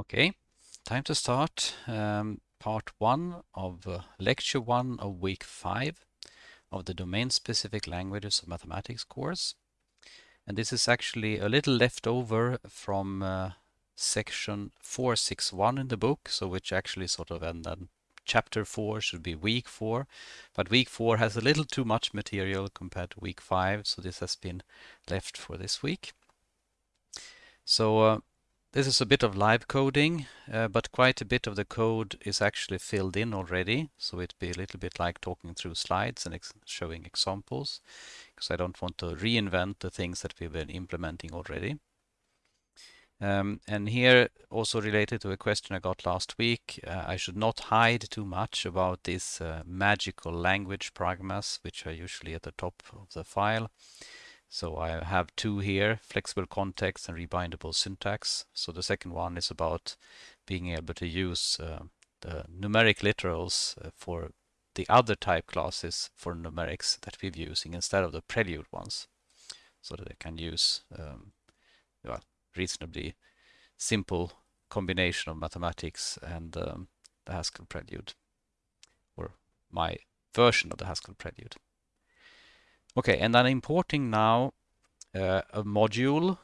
Okay, time to start um, part one of uh, lecture one of week five of the domain-specific languages of mathematics course. And this is actually a little left over from uh, section 461 in the book, so which actually sort of and then chapter four should be week four, but week four has a little too much material compared to week five, so this has been left for this week. So uh, this is a bit of live coding, uh, but quite a bit of the code is actually filled in already. So it'd be a little bit like talking through slides and ex showing examples, because I don't want to reinvent the things that we've been implementing already. Um, and here, also related to a question I got last week, uh, I should not hide too much about these uh, magical language pragmas, which are usually at the top of the file. So I have two here, flexible context and rebindable syntax. So the second one is about being able to use uh, the numeric literals uh, for the other type classes for numerics that we're using instead of the prelude ones. So that I can use um, well, reasonably simple combination of mathematics and um, the Haskell prelude, or my version of the Haskell prelude. Okay, and I'm importing now uh, a module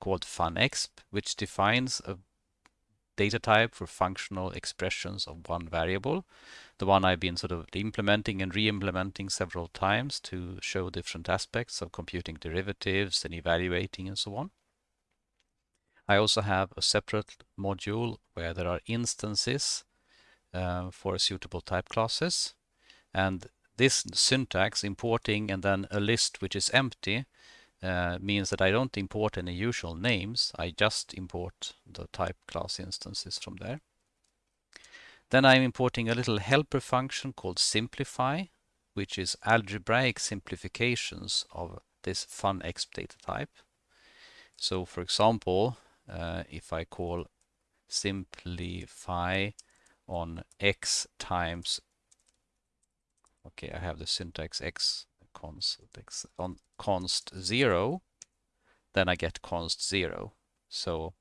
called funexp, which defines a data type for functional expressions of one variable. The one I've been sort of implementing and re-implementing several times to show different aspects of computing derivatives and evaluating and so on. I also have a separate module where there are instances uh, for suitable type classes. And this syntax, importing and then a list which is empty, uh, means that I don't import any usual names. I just import the type class instances from there. Then I'm importing a little helper function called simplify, which is algebraic simplifications of this fun funexp data type. So for example, uh, if I call simplify on x times okay I have the syntax x const x on const 0 then I get const 0 so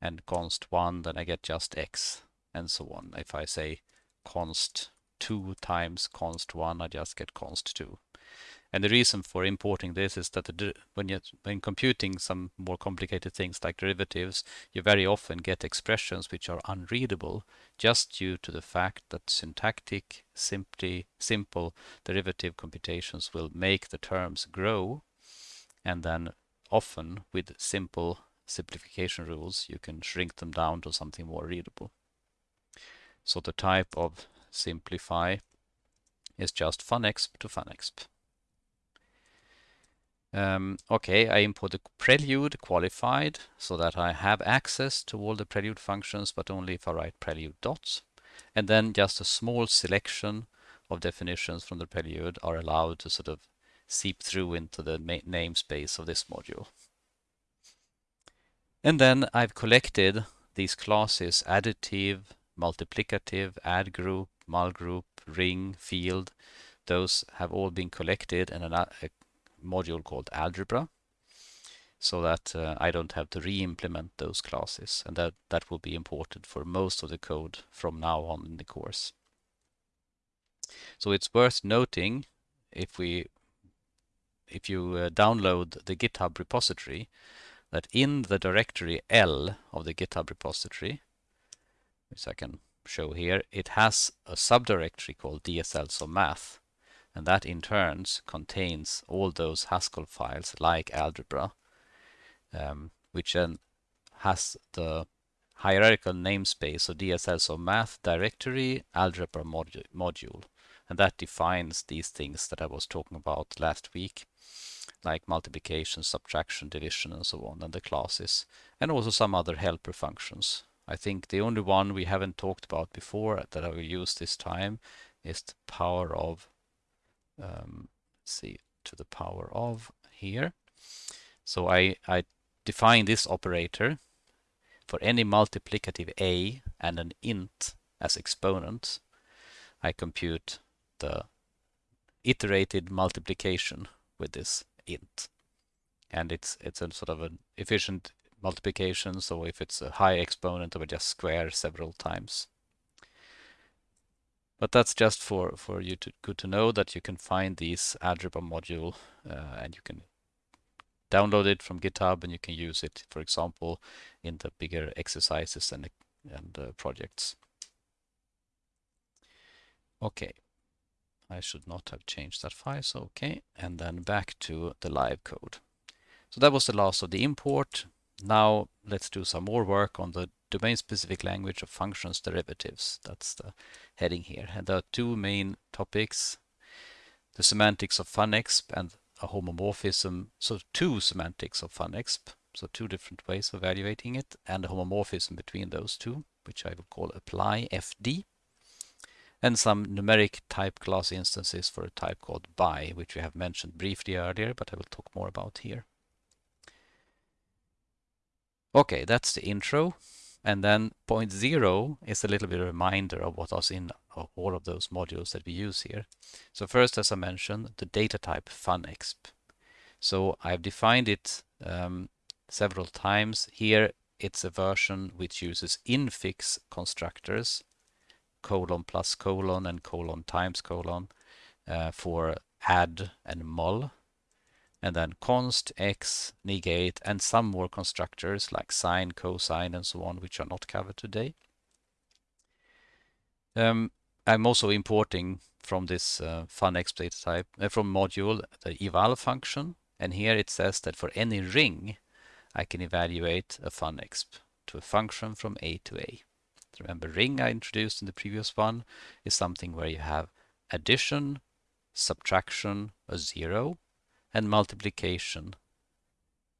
and const 1 then I get just x and so on. If I say const 2 times const 1 I just get const 2 and the reason for importing this is that the, when you when computing some more complicated things like derivatives, you very often get expressions which are unreadable just due to the fact that syntactic, simply simple derivative computations will make the terms grow, and then often with simple simplification rules you can shrink them down to something more readable. So the type of simplify is just funexp to funexp. Um, okay, I import the prelude qualified so that I have access to all the prelude functions, but only if I write prelude dots. And then just a small selection of definitions from the prelude are allowed to sort of seep through into the namespace of this module. And then I've collected these classes additive, multiplicative, add group, mul group, ring, field. Those have all been collected in an, a module called algebra so that uh, I don't have to re-implement those classes and that, that will be important for most of the code from now on in the course. So it's worth noting if we if you uh, download the GitHub repository that in the directory L of the GitHub repository, which I can show here, it has a subdirectory called DSLs of math and that in turn contains all those Haskell files like algebra, um, which then has the hierarchical namespace of DSL, of math directory, algebra modu module. And that defines these things that I was talking about last week, like multiplication, subtraction, division, and so on, and the classes, and also some other helper functions. I think the only one we haven't talked about before that I will use this time is the power of um, see to the power of here. So I, I define this operator for any multiplicative a and an int as exponent. I compute the iterated multiplication with this int. And it's it's a sort of an efficient multiplication, so if it's a high exponent, I would just square several times. But that's just for, for you to good to know that you can find these algebra module uh, and you can download it from GitHub and you can use it, for example, in the bigger exercises and, and uh, projects. Okay, I should not have changed that file, so okay, and then back to the live code. So that was the last of the import. Now let's do some more work on the domain-specific language of functions derivatives. That's the heading here. And there are two main topics, the semantics of funexp and a homomorphism. So two semantics of funexp, so two different ways of evaluating it, and a homomorphism between those two, which I will call apply FD. And some numeric type class instances for a type called Bi, which we have mentioned briefly earlier, but I will talk more about here. Okay, that's the intro. And then point zero is a little bit of a reminder of what was in all of those modules that we use here. So first, as I mentioned, the data type funexp. So I've defined it um, several times. Here, it's a version which uses infix constructors, colon plus colon and colon times colon uh, for add and mul and then const, x, negate, and some more constructors like sine, cosine, and so on, which are not covered today. Um, I'm also importing from this uh, funexp data type, uh, from module, the eval function, and here it says that for any ring, I can evaluate a funexp to a function from A to A. Remember, ring I introduced in the previous one is something where you have addition, subtraction, a zero, and multiplication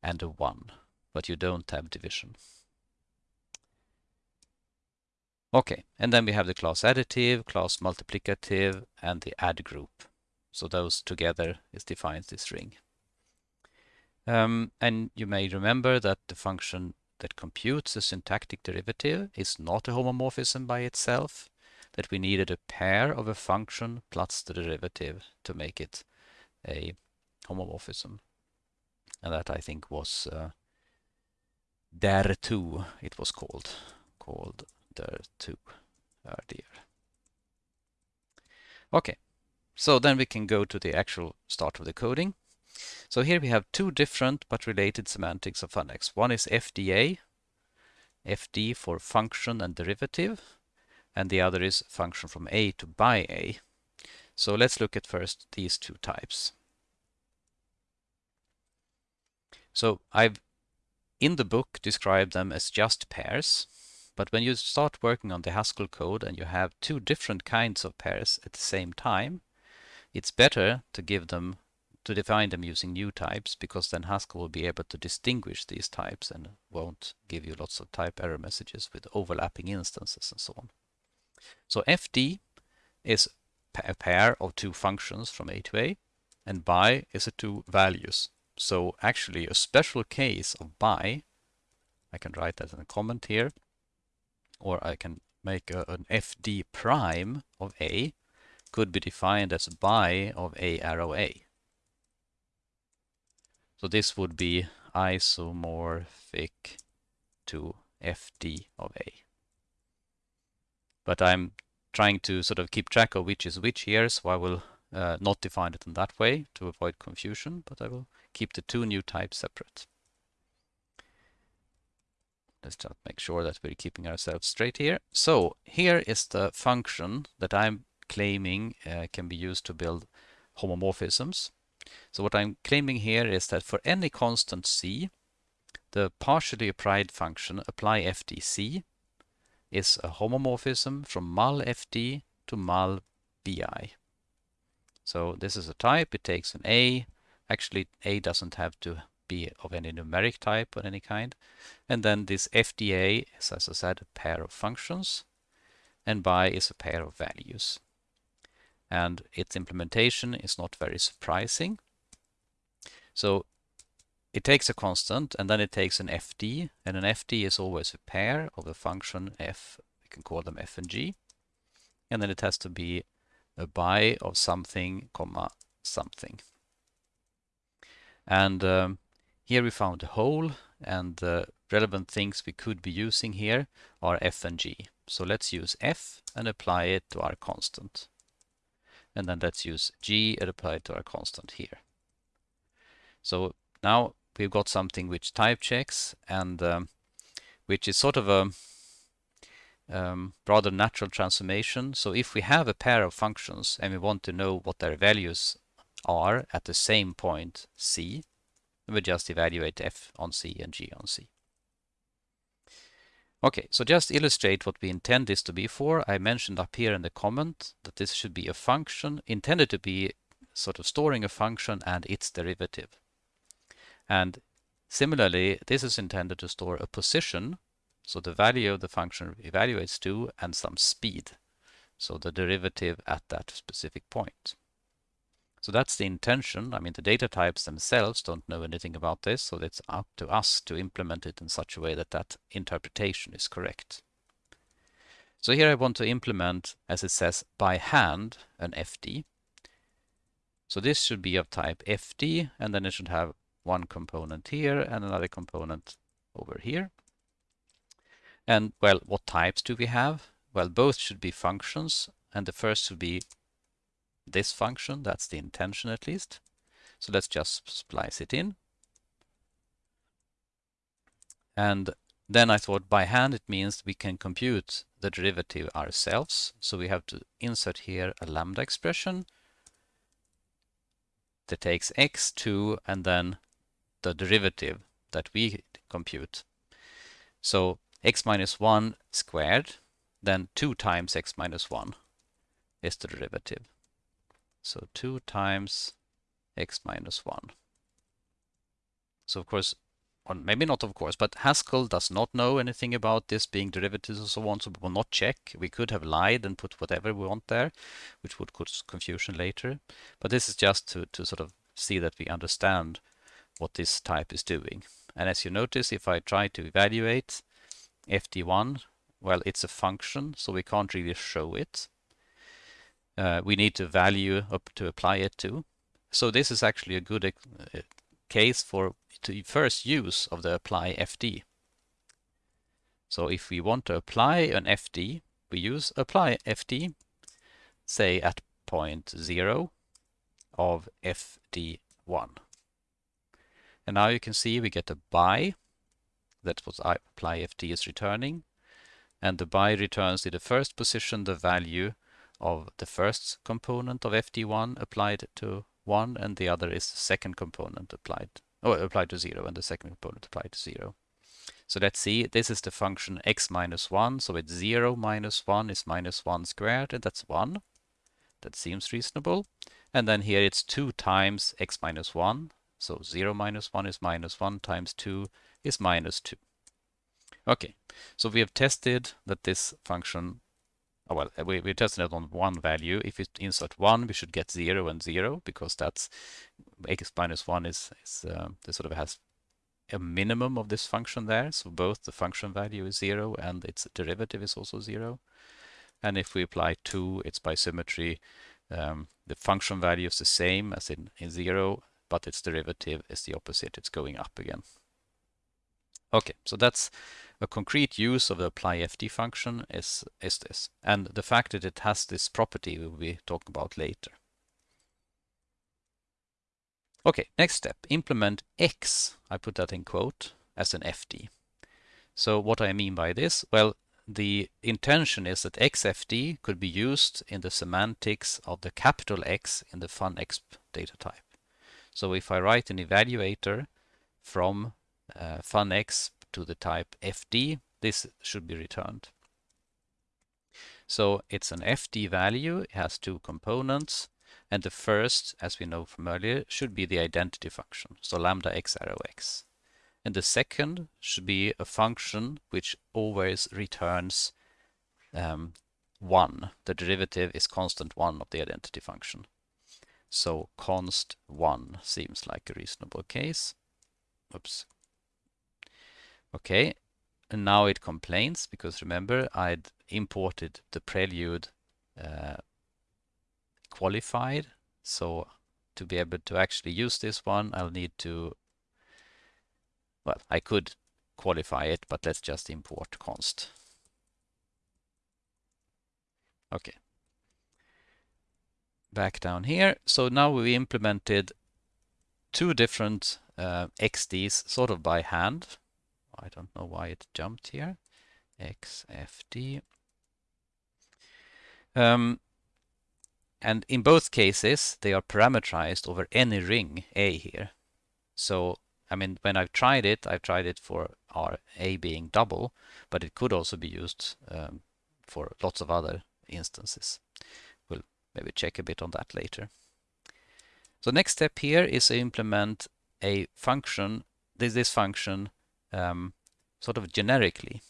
and a 1, but you don't have division. Okay, and then we have the class additive, class multiplicative, and the add group. So those together is defines this ring. Um, and you may remember that the function that computes the syntactic derivative is not a homomorphism by itself, that we needed a pair of a function plus the derivative to make it a homomorphism. And that I think was uh, der two it was called, called der two earlier. Okay, so then we can go to the actual start of the coding. So here we have two different but related semantics of funexp. One is FDA, FD for function and derivative, and the other is function from A to Bi A. So let's look at first these two types. So I've in the book described them as just pairs, but when you start working on the Haskell code and you have two different kinds of pairs at the same time, it's better to give them to define them using new types because then Haskell will be able to distinguish these types and won't give you lots of type error messages with overlapping instances and so on. So FD is a pair of two functions from A to A and Bi is a two values so actually a special case of Bi, I can write that in a comment here, or I can make a, an fd prime of A could be defined as Bi of A arrow A. So this would be isomorphic to fd of A. But I'm trying to sort of keep track of which is which here, so I will uh, not define it in that way to avoid confusion, but I will keep the two new types separate. Let's just make sure that we're keeping ourselves straight here. So here is the function that I'm claiming uh, can be used to build homomorphisms. So what I'm claiming here is that for any constant c, the partially applied function apply FDC is a homomorphism from mul FD to mul BI. So this is a type, it takes an A, Actually, A doesn't have to be of any numeric type or any kind. And then this FDA is, as I said, a pair of functions, and Bi is a pair of values. And its implementation is not very surprising. So it takes a constant, and then it takes an FD, and an FD is always a pair of a function f, we can call them f and g, and then it has to be a Bi of something, comma, something. And um, here we found a hole and the relevant things we could be using here are f and g. So let's use f and apply it to our constant. And then let's use g and apply it to our constant here. So now we've got something which type checks and um, which is sort of a um, rather natural transformation. So if we have a pair of functions and we want to know what their values are at the same point c, we just evaluate f on c and g on c. Okay, so just illustrate what we intend this to be for. I mentioned up here in the comment that this should be a function intended to be sort of storing a function and its derivative. And similarly, this is intended to store a position, so the value of the function evaluates to, and some speed, so the derivative at that specific point. So that's the intention. I mean, the data types themselves don't know anything about this, so it's up to us to implement it in such a way that that interpretation is correct. So here I want to implement, as it says, by hand, an FD. So this should be of type FD, and then it should have one component here and another component over here. And, well, what types do we have? Well, both should be functions, and the first should be this function. That's the intention at least. So let's just splice it in. And then I thought by hand it means we can compute the derivative ourselves. So we have to insert here a lambda expression that takes x2 and then the derivative that we compute. So x minus 1 squared, then 2 times x minus 1 is the derivative. So 2 times x minus 1. So of course, or maybe not of course, but Haskell does not know anything about this being derivatives and so on, so we will not check. We could have lied and put whatever we want there, which would cause confusion later. But this is just to, to sort of see that we understand what this type is doing. And as you notice, if I try to evaluate fd1, well, it's a function, so we can't really show it uh, we need to value up to apply it to. So this is actually a good uh, case for the first use of the apply FD. So if we want to apply an FD, we use apply FD, say at point zero of FD1. And now you can see we get a Bi, that's what apply FD is returning. And the Bi returns in the first position the value of the first component of fd1 applied to 1 and the other is the second component applied or applied to 0 and the second component applied to 0. So let's see, this is the function x minus 1, so it's 0 minus 1 is minus 1 squared, and that's 1. That seems reasonable. And then here it's 2 times x minus 1, so 0 minus 1 is minus 1 times 2 is minus 2. Okay, so we have tested that this function oh, well, we, we tested it on one value. If we insert one, we should get zero and zero because that's x minus one is, is uh, this sort of has a minimum of this function there. So both the function value is zero and its derivative is also zero. And if we apply two, it's by symmetry. Um, the function value is the same as in, in zero, but its derivative is the opposite. It's going up again. Okay, so that's a concrete use of the apply FD function is, is this. And the fact that it has this property we will be talking about later. Okay, next step, implement X, I put that in quote, as an FD. So what I mean by this? Well, the intention is that XFD could be used in the semantics of the capital X in the funexp data type. So if I write an evaluator from uh, funexp to the type FD, this should be returned. So it's an FD value, it has two components, and the first, as we know from earlier, should be the identity function, so lambda x arrow x. And the second should be a function which always returns um, 1. The derivative is constant 1 of the identity function. So const 1 seems like a reasonable case. Oops, Okay, and now it complains because remember I'd imported the prelude uh, qualified. So to be able to actually use this one, I'll need to, well, I could qualify it, but let's just import const. Okay. Back down here. So now we implemented two different uh, XDs sort of by hand. I don't know why it jumped here. XFD. Um, and in both cases, they are parameterized over any ring A here. So, I mean, when I've tried it, I've tried it for R A being double, but it could also be used um, for lots of other instances. We'll maybe check a bit on that later. So next step here is to implement a function, this, this function um, sort of generically.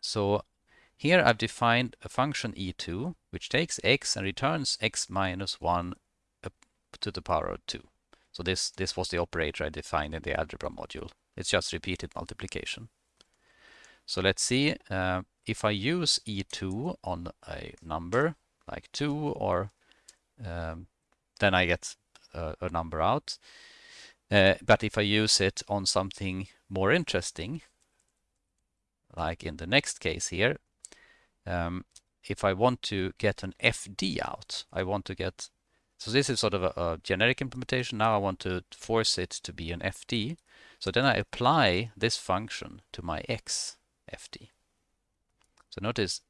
So here I've defined a function e2 which takes x and returns x minus 1 to the power of 2. So this, this was the operator I defined in the algebra module. It's just repeated multiplication. So let's see uh, if I use e2 on a number like 2 or um, then I get a, a number out. Uh, but if I use it on something more interesting, like in the next case here, um, if I want to get an FD out, I want to get, so this is sort of a, a, generic implementation. Now I want to force it to be an FD. So then I apply this function to my X FD. So notice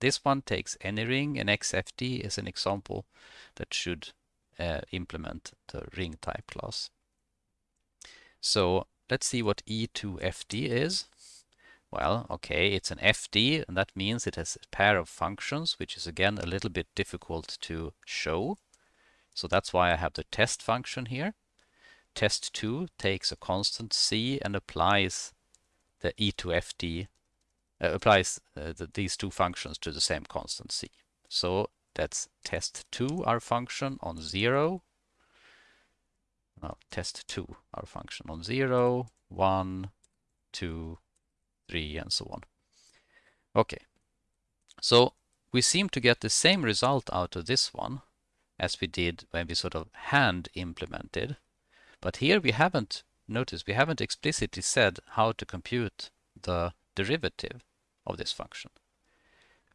this one takes any ring and XFD is an example that should uh, implement the ring type class. So let's see what E2FD is. Well, okay, it's an FD, and that means it has a pair of functions, which is again a little bit difficult to show. So that's why I have the test function here. Test2 takes a constant c and applies the E2FD, uh, applies uh, the, these two functions to the same constant c. So that's test2, our function on 0, now test2, our function on 0, 1, 2, 3, and so on. Okay, so we seem to get the same result out of this one as we did when we sort of hand implemented. But here we haven't, notice, we haven't explicitly said how to compute the derivative of this function.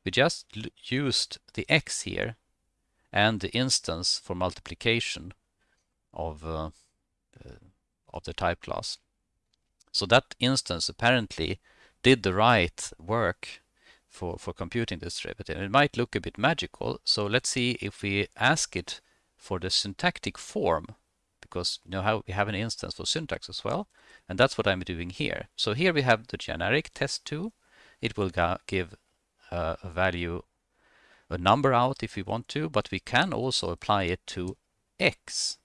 We just used the x here and the instance for multiplication of, uh, uh, of the type class. So that instance apparently did the right work for, for computing this derivative. It might look a bit magical, so let's see if we ask it for the syntactic form, because you know how we have an instance for syntax as well, and that's what I'm doing here. So here we have the generic test2. It will give uh, a value, a number out if we want to, but we can also apply it to x.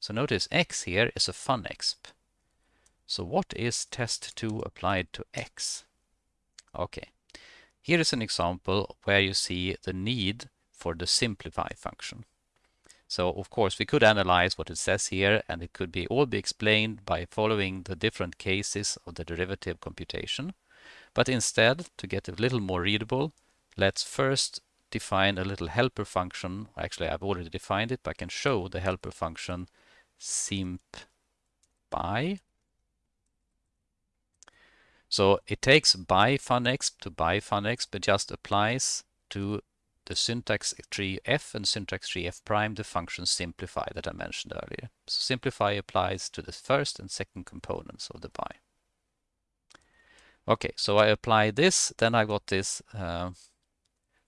So notice x here is a funexp. So what is test2 applied to x? Okay, here is an example where you see the need for the simplify function. So of course we could analyze what it says here and it could be all be explained by following the different cases of the derivative computation. But instead, to get a little more readable, let's first define a little helper function. Actually, I've already defined it, but I can show the helper function simp Bi. So it takes Bi funexp to Bi funexp, but just applies to the syntax tree f and syntax tree f prime the function simplify that I mentioned earlier. So simplify applies to the first and second components of the Bi. Okay, so I apply this, then I got this uh,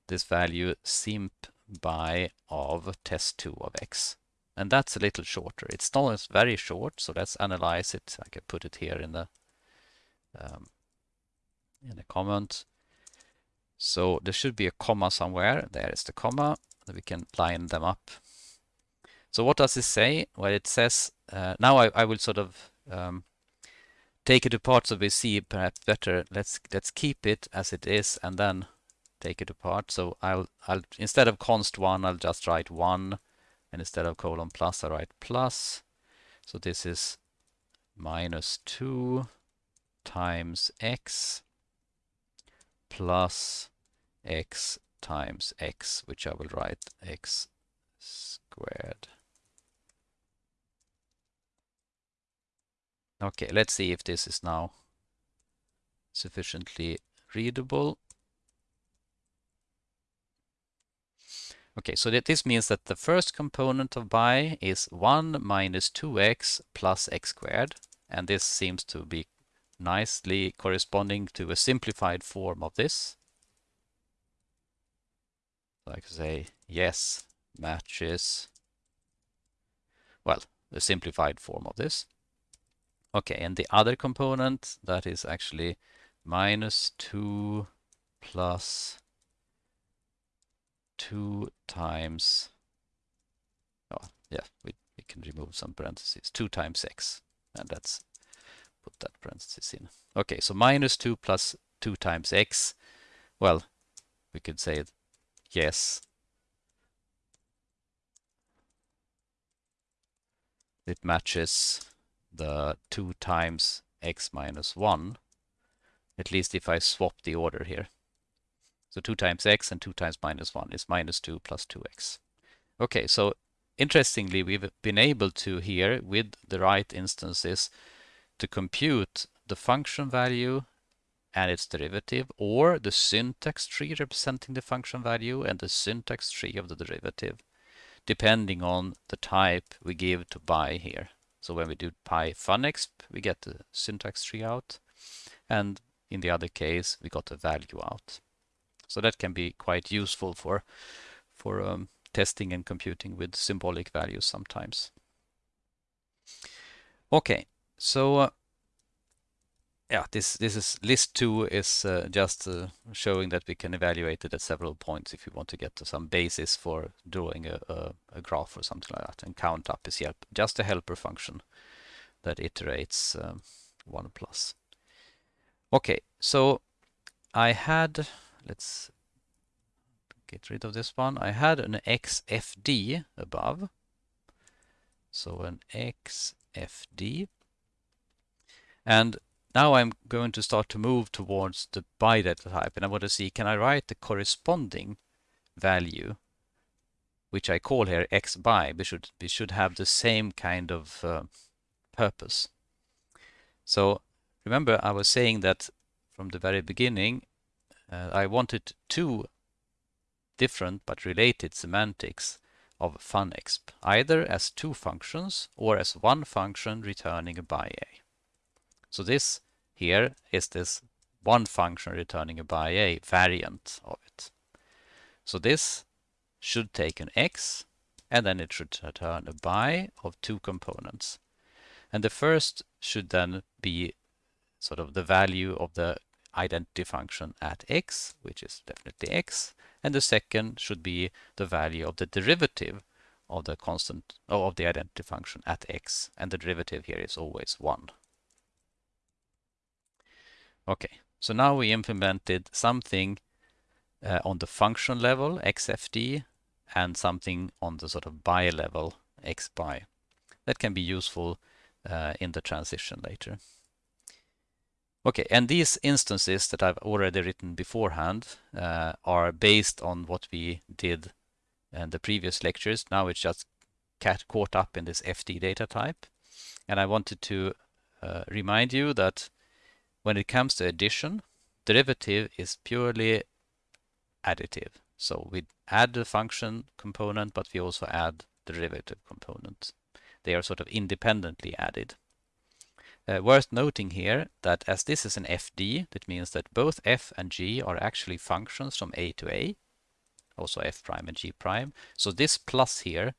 this value simp Bi of test2 of x. And that's a little shorter. It's not very short, so let's analyze it. I can put it here in the um, in the comment. So there should be a comma somewhere. There is the comma. That we can line them up. So what does it say? Well, it says, uh, now I, I, will sort of um, take it apart so we see perhaps better. Let's let's keep it as it is and then take it apart. So I'll I'll instead of const one, I'll just write one and instead of colon plus, I write plus. So this is minus 2 times x plus x times x, which I will write x squared. Okay, let's see if this is now sufficiently readable. Okay, so that this means that the first component of bi is 1 minus 2x plus x squared. And this seems to be nicely corresponding to a simplified form of this. So I could say yes matches, well, the simplified form of this. Okay, and the other component, that is actually minus 2 plus 2 times, oh, yeah, we, we can remove some parentheses, 2 times x, and let's put that parenthesis in. Okay, so minus 2 plus 2 times x, well, we could say yes. It matches the 2 times x minus 1, at least if I swap the order here. So 2 times x and 2 times minus 1 is minus 2 plus 2x. Okay, so interestingly, we've been able to here, with the right instances, to compute the function value and its derivative, or the syntax tree representing the function value and the syntax tree of the derivative, depending on the type we give to pi here. So when we do pi funexp, we get the syntax tree out. And in the other case, we got the value out. So that can be quite useful for, for um, testing and computing with symbolic values sometimes. Okay, so uh, yeah, this this is list two is uh, just uh, showing that we can evaluate it at several points if you want to get to some basis for drawing a, a, a, graph or something like that. And count up is help, just a helper function that iterates um, one plus. Okay, so I had let's get rid of this one. I had an XFD above. So an XFD. And now I'm going to start to move towards the bi data type and I want to see can I write the corresponding value which I call here x bi we should we should have the same kind of uh, purpose so remember I was saying that from the very beginning uh, I wanted two different but related semantics of funexp either as two functions or as one function returning a bi a so this here is this one function returning a bi-a variant of it. So this should take an x and then it should return a bi of two components. And the first should then be sort of the value of the identity function at x, which is definitely x, and the second should be the value of the derivative of the constant of the identity function at x, and the derivative here is always 1. Okay, so now we implemented something uh, on the function level, xfd, and something on the sort of bi level, xbi. That can be useful uh, in the transition later. Okay, and these instances that I've already written beforehand uh, are based on what we did in the previous lectures. Now it's just caught up in this FD data type. And I wanted to uh, remind you that when it comes to addition, derivative is purely additive. So we add the function component, but we also add the derivative component. They are sort of independently added. Uh, worth noting here that as this is an FD, that means that both f and g are actually functions from a to a, also f prime and g prime. So this plus here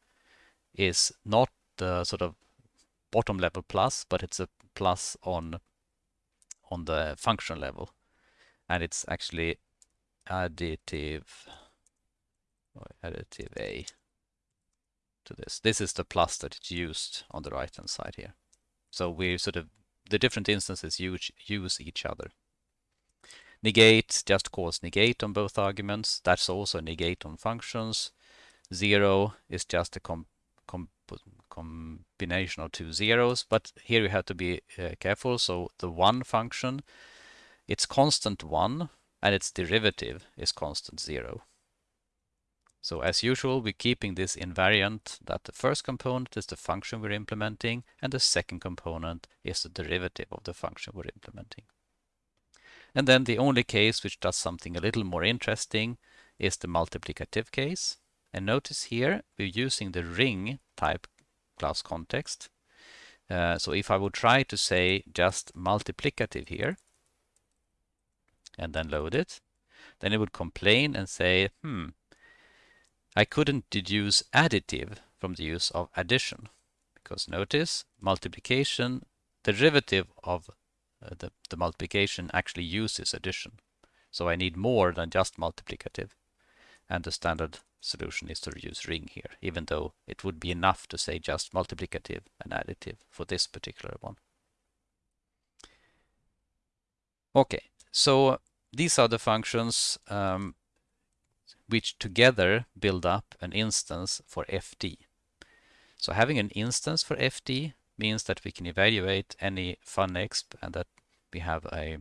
is not the sort of bottom level plus, but it's a plus on on the function level. And it's actually additive, or additive A to this. This is the plus that it's used on the right hand side here. So we sort of, the different instances use, use each other. Negate just calls negate on both arguments. That's also negate on functions. Zero is just a com, com combination of two zeros, but here you have to be uh, careful. So the one function, it's constant one and its derivative is constant zero. So as usual, we're keeping this invariant that the first component is the function we're implementing and the second component is the derivative of the function we're implementing. And then the only case which does something a little more interesting is the multiplicative case. And notice here we're using the ring type class context. Uh, so if I would try to say just multiplicative here and then load it, then it would complain and say, hmm, I couldn't deduce additive from the use of addition. Because notice, multiplication, derivative of uh, the, the multiplication actually uses addition. So I need more than just multiplicative. And the standard solution is to use ring here, even though it would be enough to say just multiplicative and additive for this particular one. Okay, so these are the functions um, which together build up an instance for FD. So having an instance for FD means that we can evaluate any funexp and that we have a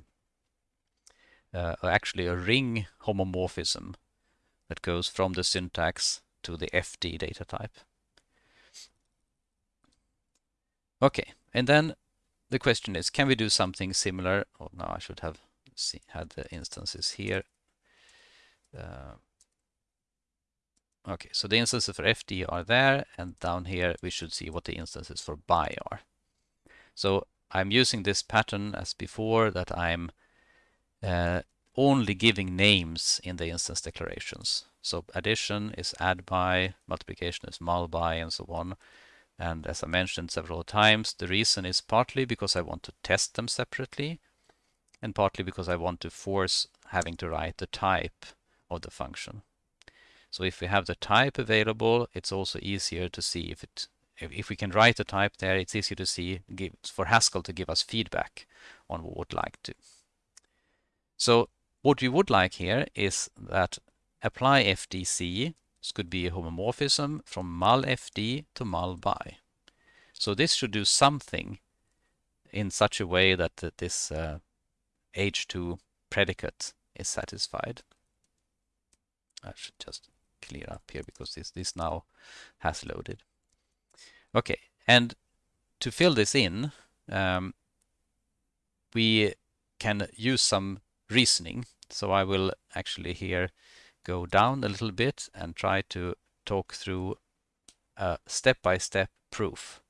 uh, actually a ring homomorphism that goes from the syntax to the FD data type. Okay, and then the question is, can we do something similar? Oh, no, I should have see, had the instances here. Uh, okay, so the instances for FD are there, and down here we should see what the instances for BY are. So I'm using this pattern as before that I'm uh, only giving names in the instance declarations. So addition is add Bi, multiplication is mul Bi, and so on. And as I mentioned several times, the reason is partly because I want to test them separately, and partly because I want to force having to write the type of the function. So if we have the type available, it's also easier to see if it if, we can write the type there, it's easier to see give, for Haskell to give us feedback on what we would like to. So what we would like here is that apply FDC this could be a homomorphism from mul FD to mul Bi. So this should do something in such a way that this uh, H2 predicate is satisfied. I should just clear up here because this, this now has loaded. Okay, and to fill this in, um, we can use some reasoning. So I will actually here go down a little bit and try to talk through a step-by-step -step proof.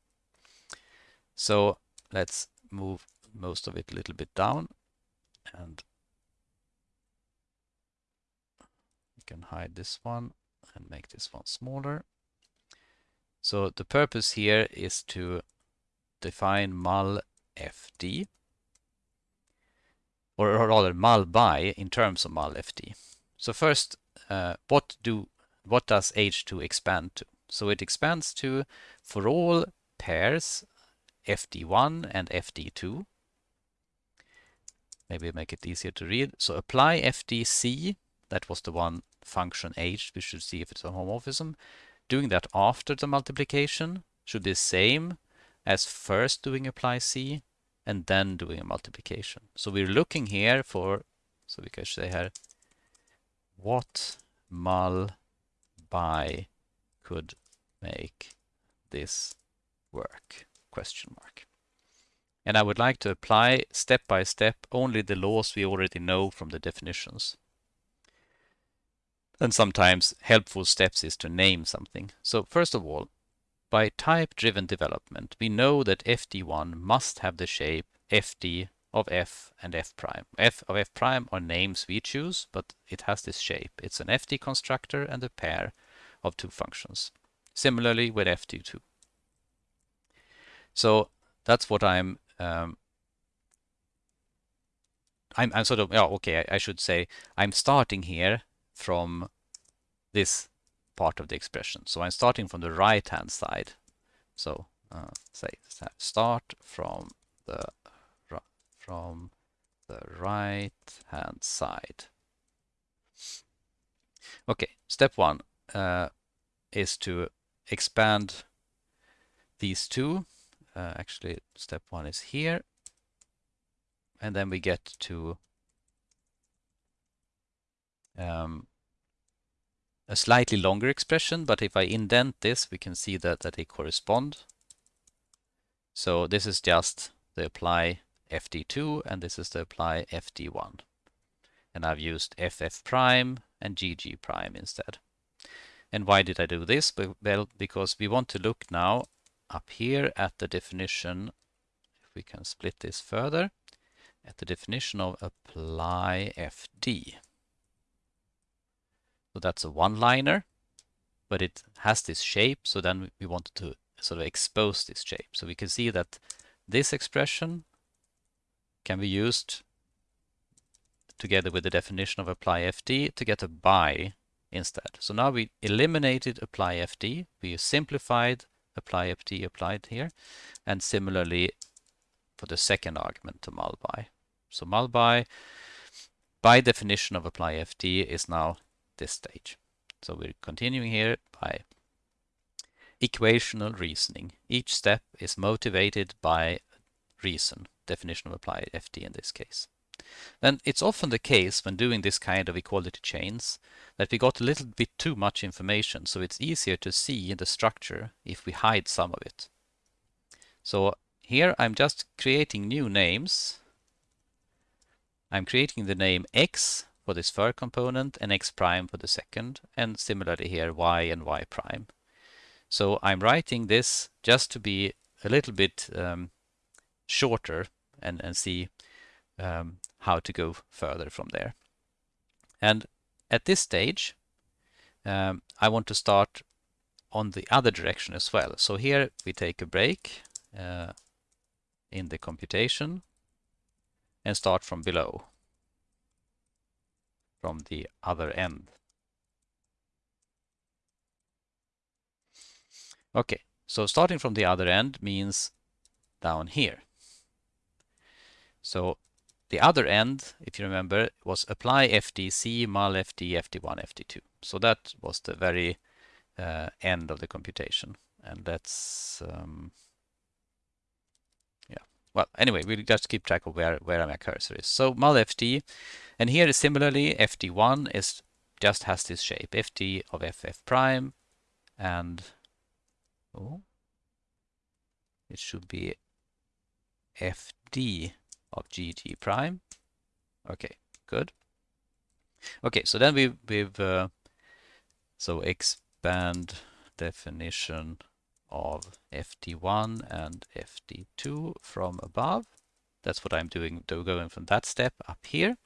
So let's move most of it a little bit down and you can hide this one and make this one smaller. So the purpose here is to define mul fd or, rather mul Bi in terms of mul fd. So first, uh, what do what does H2 expand to? So it expands to for all pairs fd1 and fd2. Maybe make it easier to read. So apply fdc, that was the one function h, we should see if it's a homomorphism. Doing that after the multiplication should be the same as first doing apply c and then doing a multiplication. So we're looking here for, so we can say here, what mul Bi could make this work? Question mark. And I would like to apply step by step only the laws we already know from the definitions. And sometimes helpful steps is to name something. So first of all, by type-driven development, we know that fd1 must have the shape fd of f and f prime. f of f prime are names we choose, but it has this shape. It's an fd constructor and a pair of two functions. Similarly with fd2. So that's what I'm um, I'm, I'm sort of, okay, I, I should say I'm starting here from this part of the expression. So I'm starting from the right-hand side. So uh, say start from the from the right-hand side. Okay, step one uh, is to expand these two. Uh, actually, step one is here. And then we get to um, a slightly longer expression, but if I indent this, we can see that, that they correspond. So this is just the apply FD2 and this is the apply FD1. And I've used FF prime and GG prime instead. And why did I do this? Well, because we want to look now up here at the definition, if we can split this further, at the definition of apply FD. So that's a one-liner, but it has this shape, so then we wanted to sort of expose this shape. So we can see that this expression can be used together with the definition of apply FD to get a bi instead. So now we eliminated apply FD, we simplified apply FD applied here, and similarly for the second argument to mul bi. So mul bi, by definition of apply FD is now this stage. So we're continuing here by equational reasoning. Each step is motivated by reason, definition of applied FD in this case. Then it's often the case when doing this kind of equality chains that we got a little bit too much information, so it's easier to see in the structure if we hide some of it. So here I'm just creating new names. I'm creating the name x for this first component and x prime for the second, and similarly here y and y prime. So I'm writing this just to be a little bit um, shorter and, and see um, how to go further from there. And at this stage, um, I want to start on the other direction as well. So here we take a break uh, in the computation and start from below, from the other end. Okay, so starting from the other end means down here. So the other end, if you remember, was apply FDC, mul FD, FD1, FD2. So that was the very uh, end of the computation. And that's, um. Well, anyway, we'll just keep track of where, where my cursor is. So mul FD, and here is similarly, FD1 is just has this shape, FD of FF prime, and oh, it should be FD of gt prime. Okay, good. Okay, so then we, we've, uh, so expand definition of FD1 and FD2 from above. That's what I'm doing, going from that step up here.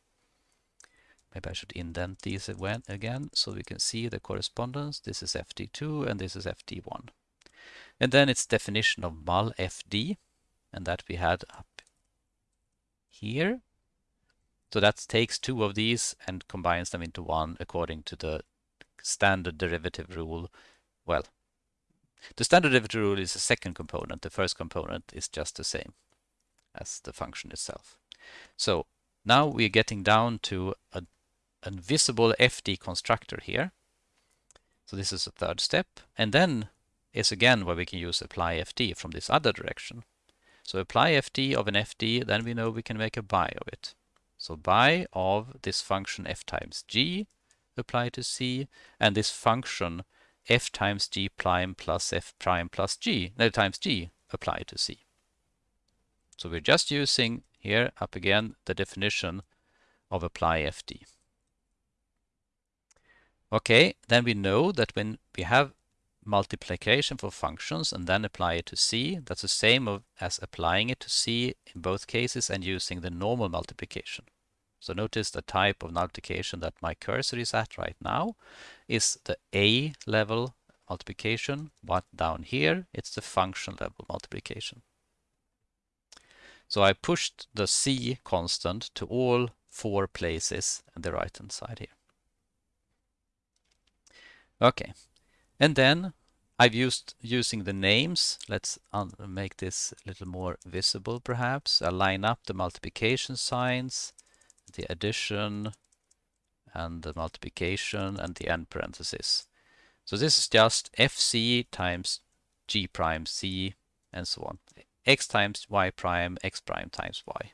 Maybe I should indent these again so we can see the correspondence. This is FD2 and this is FD1. And then it's definition of mul FD, and that we had up here. So that takes two of these and combines them into one according to the standard derivative rule. Well, the standard derivative rule is the second component. The first component is just the same as the function itself. So now we're getting down to a, a visible FD constructor here. So this is the third step. And then is again where we can use apply FD from this other direction. So apply FD of an FD, then we know we can make a bi of it. So bi of this function f times g apply to c, and this function f times g prime plus f prime plus g, no, times g apply to c. So we're just using here up again the definition of apply FD. Okay, then we know that when we have multiplication for functions and then apply it to C. That's the same as applying it to C in both cases and using the normal multiplication. So notice the type of multiplication that my cursor is at right now is the A level multiplication, but down here it's the function level multiplication. So I pushed the C constant to all four places on the right hand side here. Okay, and then I've used using the names. Let's make this a little more visible perhaps. I line up the multiplication signs, the addition, and the multiplication and the end parenthesis. So this is just fc times g prime c and so on. x times y prime, x prime times y.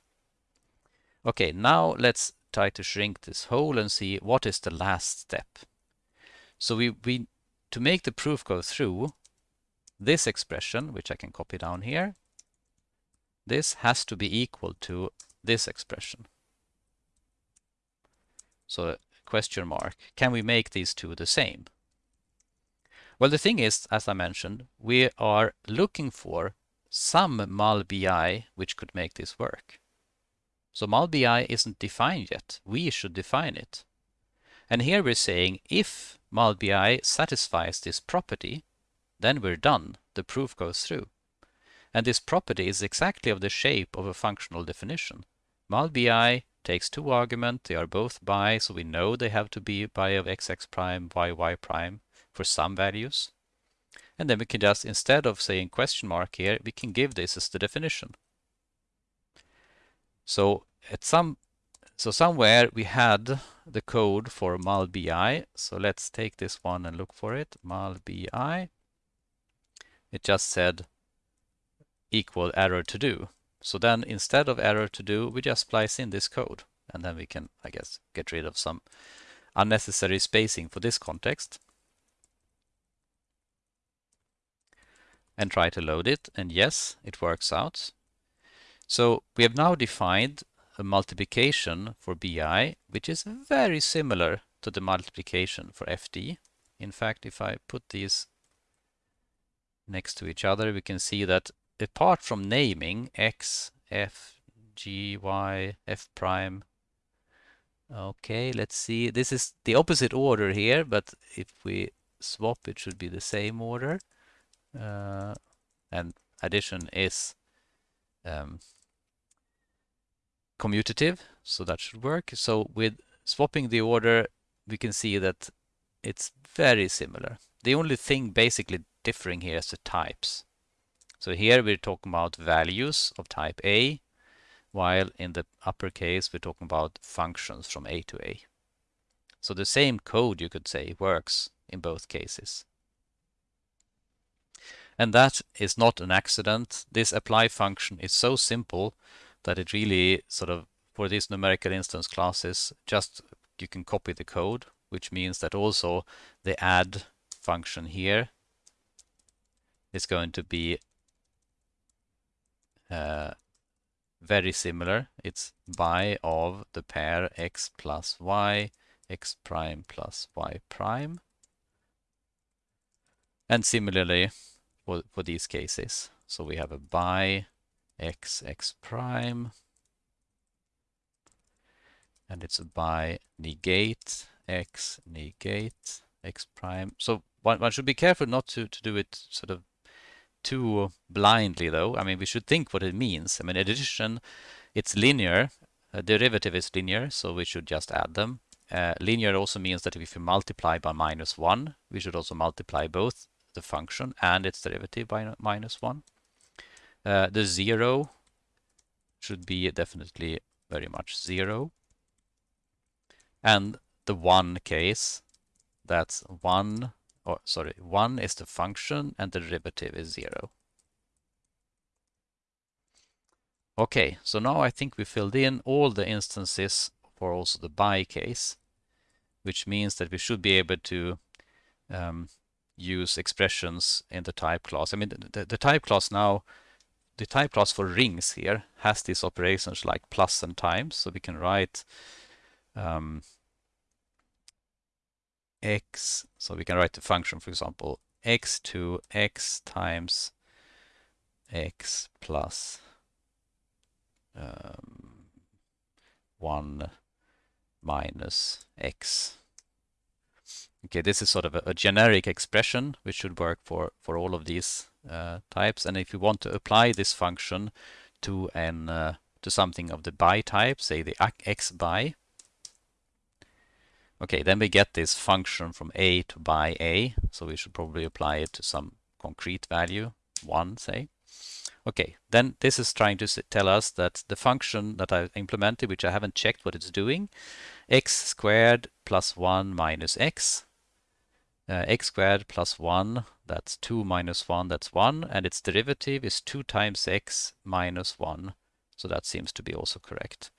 Okay, now let's try to shrink this hole and see what is the last step. So we, we to make the proof go through, this expression, which I can copy down here, this has to be equal to this expression. So question mark, can we make these two the same? Well, the thing is, as I mentioned, we are looking for some mul bi which could make this work. So mul bi isn't defined yet. We should define it. And here we're saying if mul bi satisfies this property, then we're done. The proof goes through. And this property is exactly of the shape of a functional definition. Mul bi takes two arguments, they are both bi, so we know they have to be bi of xx prime, yy prime for some values. And then we can just, instead of saying question mark here, we can give this as the definition. So at some, so somewhere we had the code for mul bi. So let's take this one and look for it. Mul bi. It just said equal error to do. So then instead of error to do, we just splice in this code. And then we can, I guess, get rid of some unnecessary spacing for this context. And try to load it. And yes, it works out. So we have now defined a multiplication for BI, which is very similar to the multiplication for FD. In fact, if I put these next to each other, we can see that apart from naming x, f, g, y, f prime, okay, let's see. This is the opposite order here, but if we swap, it should be the same order. Uh, and addition is um, commutative, so that should work. So with swapping the order, we can see that it's very similar. The only thing basically differing here is the types. So here we're talking about values of type A, while in the uppercase we're talking about functions from A to A. So the same code, you could say, works in both cases. And that is not an accident. This apply function is so simple that it really sort of, for these numerical instance classes, just you can copy the code, which means that also the add function here is going to be uh, very similar. It's bi of the pair x plus y, x prime plus y prime. And similarly for, for these cases. So we have a bi x, x prime. And it's a bi negate x, negate x prime. So one, one should be careful not to, to do it sort of too blindly though. I mean, we should think what it means. I mean, addition, it's linear. A derivative is linear, so we should just add them. Uh, linear also means that if you multiply by minus 1, we should also multiply both the function and its derivative by minus 1. Uh, the 0 should be definitely very much 0. And the 1 case, that's 1 or sorry, 1 is the function and the derivative is 0. Okay, so now I think we filled in all the instances for also the bi case, which means that we should be able to um, use expressions in the type class. I mean, the, the type class now, the type class for rings here has these operations like plus and times, so we can write um, x, so we can write the function, for example, x to x times x plus um, 1 minus x. Okay, this is sort of a, a, generic expression which should work for, for all of these uh, types. And if you want to apply this function to an uh, to something of the bi type, say the x bi, Okay, then we get this function from a to bi a, so we should probably apply it to some concrete value, 1 say. Okay, then this is trying to tell us that the function that I implemented, which I haven't checked what it's doing, x squared plus 1 minus x, uh, x squared plus 1, that's 2 minus 1, that's 1, and its derivative is 2 times x minus 1, so that seems to be also correct.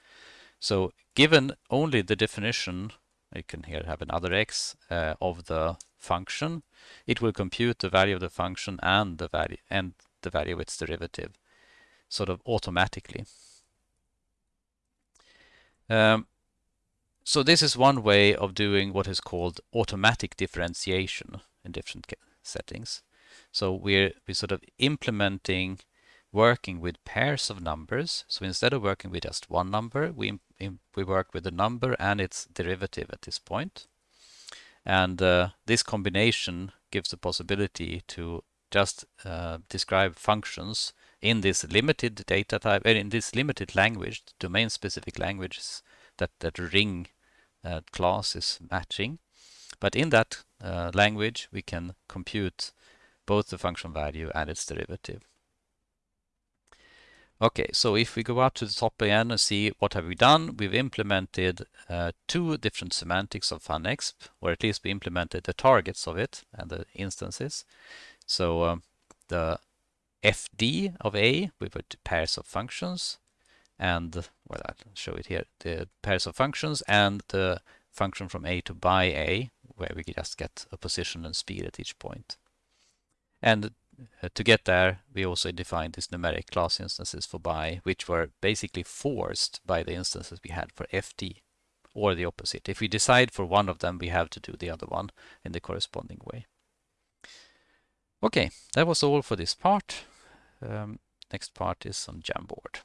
So given only the definition you can here have another x uh, of the function, it will compute the value of the function and the value and the value of its derivative sort of automatically. Um, so this is one way of doing what is called automatic differentiation in different settings. So we're, we're sort of implementing working with pairs of numbers. So instead of working with just one number, we, we work with the number and its derivative at this point. And uh, this combination gives the possibility to just uh, describe functions in this limited data type, uh, in this limited language, domain-specific languages that, that ring uh, class is matching. But in that uh, language, we can compute both the function value and its derivative. Okay, so if we go up to the top again and see what have we done, we've implemented uh, two different semantics of FunExp, or at least we implemented the targets of it and the instances. So um, the FD of A, we put pairs of functions, and well, I'll show it here, the pairs of functions and the function from A to bi A, where we just get a position and speed at each point. And uh, to get there, we also defined these numeric class instances for bi, which were basically forced by the instances we had for FD, or the opposite. If we decide for one of them, we have to do the other one in the corresponding way. Okay, that was all for this part. Um, next part is on Jamboard.